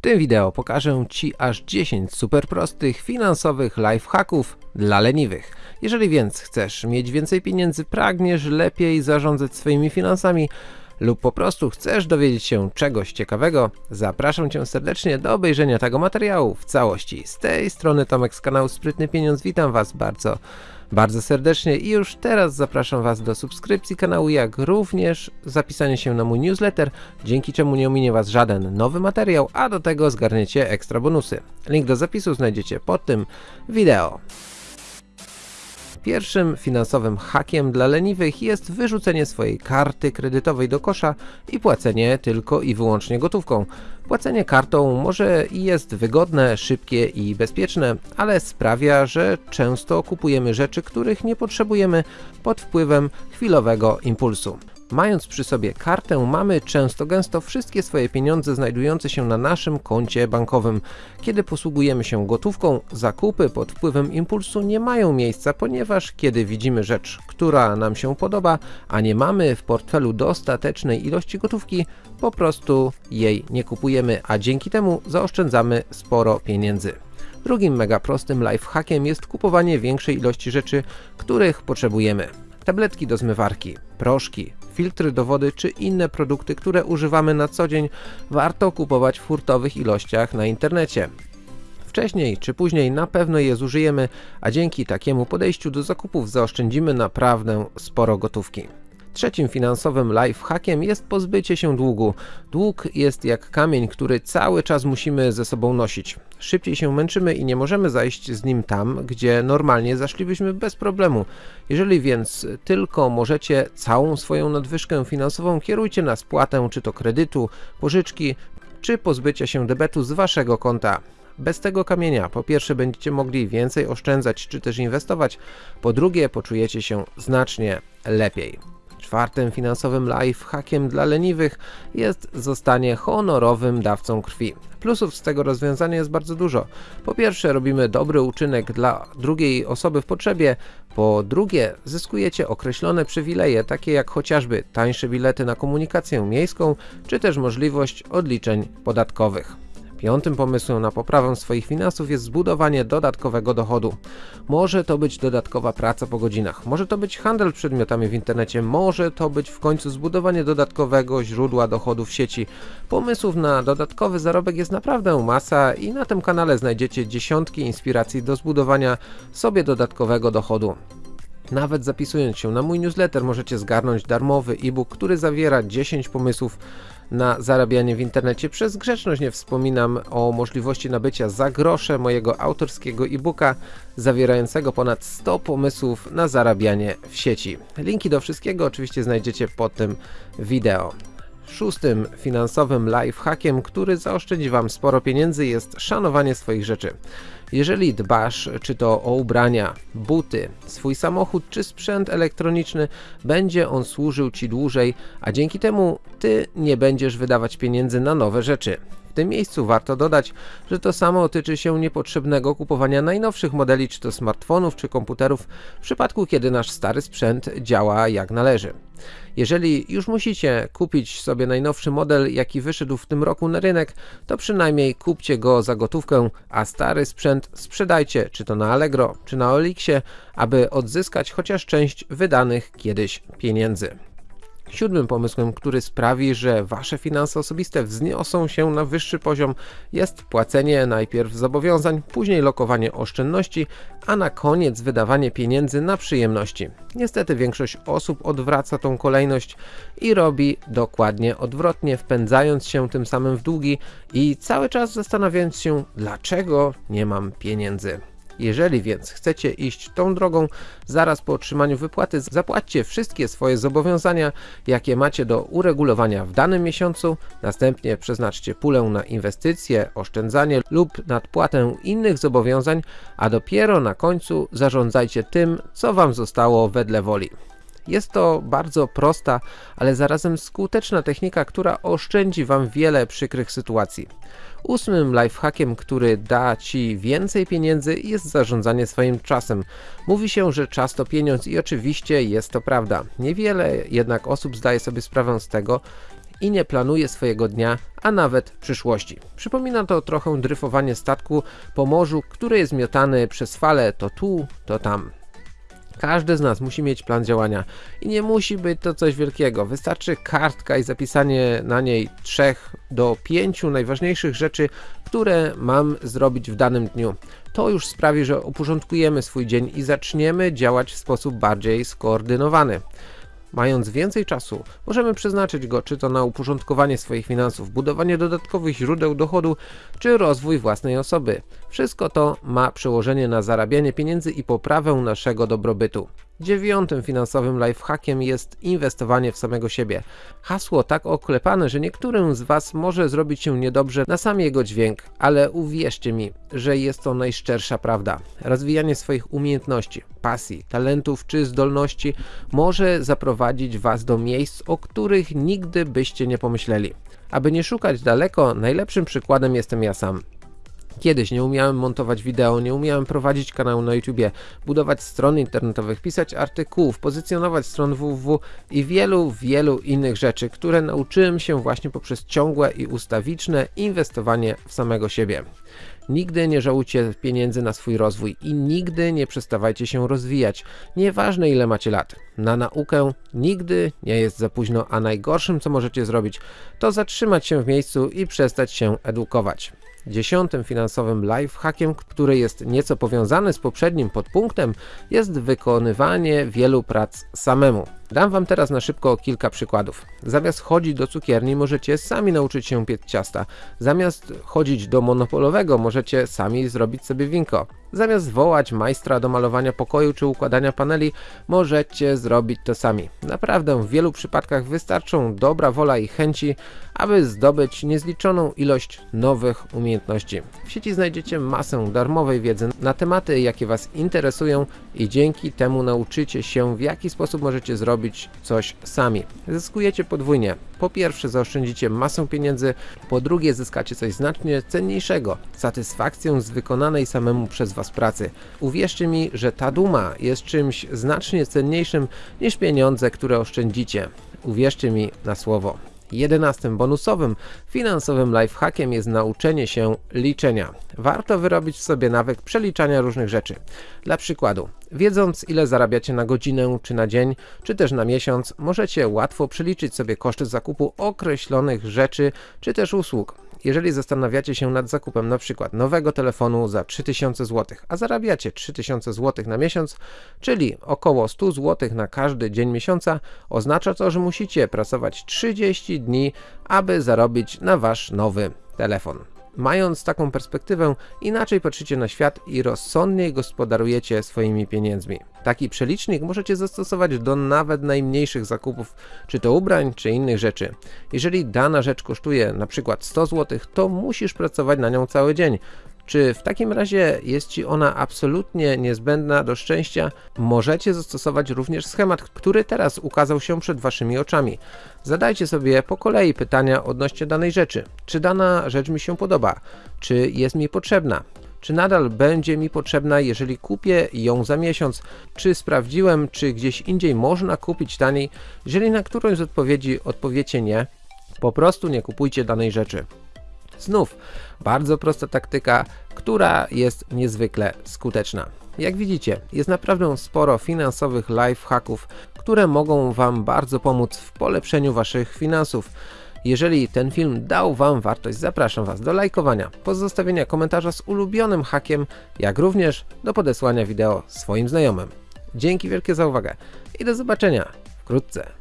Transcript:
W tym wideo pokażę Ci aż 10 super prostych finansowych lifehacków dla leniwych. Jeżeli więc chcesz mieć więcej pieniędzy, pragniesz lepiej zarządzać swoimi finansami lub po prostu chcesz dowiedzieć się czegoś ciekawego, zapraszam Cię serdecznie do obejrzenia tego materiału w całości. Z tej strony Tomek z kanału Sprytny Pieniądz, witam Was bardzo bardzo serdecznie i już teraz zapraszam Was do subskrypcji kanału, jak również zapisania się na mój newsletter, dzięki czemu nie ominie Was żaden nowy materiał, a do tego zgarniecie ekstra bonusy. Link do zapisu znajdziecie pod tym wideo. Pierwszym finansowym hakiem dla leniwych jest wyrzucenie swojej karty kredytowej do kosza i płacenie tylko i wyłącznie gotówką. Płacenie kartą może i jest wygodne, szybkie i bezpieczne, ale sprawia, że często kupujemy rzeczy, których nie potrzebujemy pod wpływem chwilowego impulsu. Mając przy sobie kartę, mamy często gęsto wszystkie swoje pieniądze znajdujące się na naszym koncie bankowym. Kiedy posługujemy się gotówką, zakupy pod wpływem impulsu nie mają miejsca, ponieważ kiedy widzimy rzecz, która nam się podoba, a nie mamy w portfelu dostatecznej ilości gotówki, po prostu jej nie kupujemy, a dzięki temu zaoszczędzamy sporo pieniędzy. Drugim mega prostym lifehackiem jest kupowanie większej ilości rzeczy, których potrzebujemy. Tabletki do zmywarki, proszki, filtry do wody czy inne produkty, które używamy na co dzień, warto kupować w hurtowych ilościach na internecie. Wcześniej czy później na pewno je zużyjemy, a dzięki takiemu podejściu do zakupów zaoszczędzimy naprawdę sporo gotówki. Trzecim finansowym lifehackiem jest pozbycie się długu. Dług jest jak kamień, który cały czas musimy ze sobą nosić. Szybciej się męczymy i nie możemy zajść z nim tam, gdzie normalnie zaszlibyśmy bez problemu. Jeżeli więc tylko możecie całą swoją nadwyżkę finansową kierujcie na spłatę czy to kredytu, pożyczki, czy pozbycia się debetu z waszego konta. Bez tego kamienia po pierwsze będziecie mogli więcej oszczędzać czy też inwestować, po drugie poczujecie się znacznie lepiej. Czwartym finansowym lifehackiem dla leniwych jest zostanie honorowym dawcą krwi. Plusów z tego rozwiązania jest bardzo dużo. Po pierwsze robimy dobry uczynek dla drugiej osoby w potrzebie, po drugie zyskujecie określone przywileje, takie jak chociażby tańsze bilety na komunikację miejską, czy też możliwość odliczeń podatkowych. Piątym pomysłem na poprawę swoich finansów jest zbudowanie dodatkowego dochodu. Może to być dodatkowa praca po godzinach, może to być handel przedmiotami w internecie, może to być w końcu zbudowanie dodatkowego źródła dochodu w sieci. Pomysłów na dodatkowy zarobek jest naprawdę masa i na tym kanale znajdziecie dziesiątki inspiracji do zbudowania sobie dodatkowego dochodu. Nawet zapisując się na mój newsletter możecie zgarnąć darmowy e-book, który zawiera 10 pomysłów na zarabianie w internecie. Przez grzeczność nie wspominam o możliwości nabycia za grosze mojego autorskiego e-booka zawierającego ponad 100 pomysłów na zarabianie w sieci. Linki do wszystkiego oczywiście znajdziecie pod tym wideo. Szóstym finansowym lifehackiem, który zaoszczędzi Wam sporo pieniędzy jest szanowanie swoich rzeczy. Jeżeli dbasz czy to o ubrania, buty, swój samochód czy sprzęt elektroniczny, będzie on służył Ci dłużej, a dzięki temu Ty nie będziesz wydawać pieniędzy na nowe rzeczy. W tym miejscu warto dodać, że to samo tyczy się niepotrzebnego kupowania najnowszych modeli czy to smartfonów czy komputerów w przypadku kiedy nasz stary sprzęt działa jak należy. Jeżeli już musicie kupić sobie najnowszy model jaki wyszedł w tym roku na rynek, to przynajmniej kupcie go za gotówkę, a stary sprzęt sprzedajcie czy to na Allegro czy na Olixie, aby odzyskać chociaż część wydanych kiedyś pieniędzy. Siódmym pomysłem, który sprawi, że Wasze finanse osobiste wzniosą się na wyższy poziom jest płacenie najpierw zobowiązań, później lokowanie oszczędności, a na koniec wydawanie pieniędzy na przyjemności. Niestety większość osób odwraca tą kolejność i robi dokładnie odwrotnie, wpędzając się tym samym w długi i cały czas zastanawiając się dlaczego nie mam pieniędzy. Jeżeli więc chcecie iść tą drogą, zaraz po otrzymaniu wypłaty zapłaćcie wszystkie swoje zobowiązania, jakie macie do uregulowania w danym miesiącu, następnie przeznaczcie pulę na inwestycje, oszczędzanie lub nadpłatę innych zobowiązań, a dopiero na końcu zarządzajcie tym, co Wam zostało wedle woli. Jest to bardzo prosta, ale zarazem skuteczna technika, która oszczędzi Wam wiele przykrych sytuacji. Ósmym lifehackiem, który da Ci więcej pieniędzy jest zarządzanie swoim czasem. Mówi się, że czas to pieniądz i oczywiście jest to prawda. Niewiele jednak osób zdaje sobie sprawę z tego, i nie planuje swojego dnia, a nawet przyszłości. Przypomina to trochę dryfowanie statku po morzu, który jest miotany przez fale to tu, to tam. Każdy z nas musi mieć plan działania i nie musi być to coś wielkiego. Wystarczy kartka i zapisanie na niej trzech do pięciu najważniejszych rzeczy, które mam zrobić w danym dniu. To już sprawi, że uporządkujemy swój dzień i zaczniemy działać w sposób bardziej skoordynowany. Mając więcej czasu, możemy przeznaczyć go czy to na uporządkowanie swoich finansów, budowanie dodatkowych źródeł dochodu, czy rozwój własnej osoby. Wszystko to ma przełożenie na zarabianie pieniędzy i poprawę naszego dobrobytu. Dziewiątym finansowym lifehackiem jest inwestowanie w samego siebie. Hasło tak oklepane, że niektórym z Was może zrobić się niedobrze na sam jego dźwięk, ale uwierzcie mi, że jest to najszczersza prawda. Rozwijanie swoich umiejętności, pasji, talentów czy zdolności może zaprowadzić Was do miejsc, o których nigdy byście nie pomyśleli. Aby nie szukać daleko, najlepszym przykładem jestem ja sam. Kiedyś nie umiałem montować wideo, nie umiałem prowadzić kanału na YouTubie, budować stron internetowych, pisać artykułów, pozycjonować stron www i wielu, wielu innych rzeczy, które nauczyłem się właśnie poprzez ciągłe i ustawiczne inwestowanie w samego siebie. Nigdy nie żałujcie pieniędzy na swój rozwój i nigdy nie przestawajcie się rozwijać, nieważne ile macie lat. Na naukę nigdy nie jest za późno, a najgorszym co możecie zrobić to zatrzymać się w miejscu i przestać się edukować. Dziesiątym finansowym lifehackiem, który jest nieco powiązany z poprzednim podpunktem, jest wykonywanie wielu prac samemu. Dam Wam teraz na szybko kilka przykładów. Zamiast chodzić do cukierni możecie sami nauczyć się piec ciasta. Zamiast chodzić do monopolowego możecie sami zrobić sobie winko. Zamiast wołać majstra do malowania pokoju czy układania paneli, możecie zrobić to sami. Naprawdę w wielu przypadkach wystarczą dobra wola i chęci, aby zdobyć niezliczoną ilość nowych umiejętności. W sieci znajdziecie masę darmowej wiedzy na tematy, jakie Was interesują i dzięki temu nauczycie się, w jaki sposób możecie zrobić coś sami. Zyskujecie podwójnie. Po pierwsze zaoszczędzicie masę pieniędzy, po drugie zyskacie coś znacznie cenniejszego, satysfakcję z wykonanej samemu przez Was pracy. Uwierzcie mi, że ta duma jest czymś znacznie cenniejszym niż pieniądze, które oszczędzicie. Uwierzcie mi na słowo. Jedenastym bonusowym finansowym lifehackiem jest nauczenie się liczenia. Warto wyrobić w sobie nawyk przeliczania różnych rzeczy. Dla przykładu, wiedząc ile zarabiacie na godzinę, czy na dzień, czy też na miesiąc, możecie łatwo przeliczyć sobie koszty zakupu określonych rzeczy, czy też usług. Jeżeli zastanawiacie się nad zakupem na przykład nowego telefonu za 3000 zł, a zarabiacie 3000 zł na miesiąc, czyli około 100 zł na każdy dzień miesiąca, oznacza to, że musicie pracować 30 dni, aby zarobić na wasz nowy telefon. Mając taką perspektywę, inaczej patrzycie na świat i rozsądniej gospodarujecie swoimi pieniędzmi. Taki przelicznik możecie zastosować do nawet najmniejszych zakupów, czy to ubrań, czy innych rzeczy. Jeżeli dana rzecz kosztuje przykład 100 zł, to musisz pracować na nią cały dzień. Czy w takim razie jest Ci ona absolutnie niezbędna do szczęścia? Możecie zastosować również schemat, który teraz ukazał się przed Waszymi oczami. Zadajcie sobie po kolei pytania odnośnie danej rzeczy. Czy dana rzecz mi się podoba? Czy jest mi potrzebna? Czy nadal będzie mi potrzebna, jeżeli kupię ją za miesiąc? Czy sprawdziłem, czy gdzieś indziej można kupić taniej? Jeżeli na którąś z odpowiedzi odpowiecie nie, po prostu nie kupujcie danej rzeczy. Znów bardzo prosta taktyka, która jest niezwykle skuteczna. Jak widzicie, jest naprawdę sporo finansowych lifehacków, które mogą Wam bardzo pomóc w polepszeniu Waszych finansów. Jeżeli ten film dał Wam wartość, zapraszam Was do lajkowania, pozostawienia komentarza z ulubionym hakiem, jak również do podesłania wideo swoim znajomym. Dzięki wielkie za uwagę i do zobaczenia wkrótce.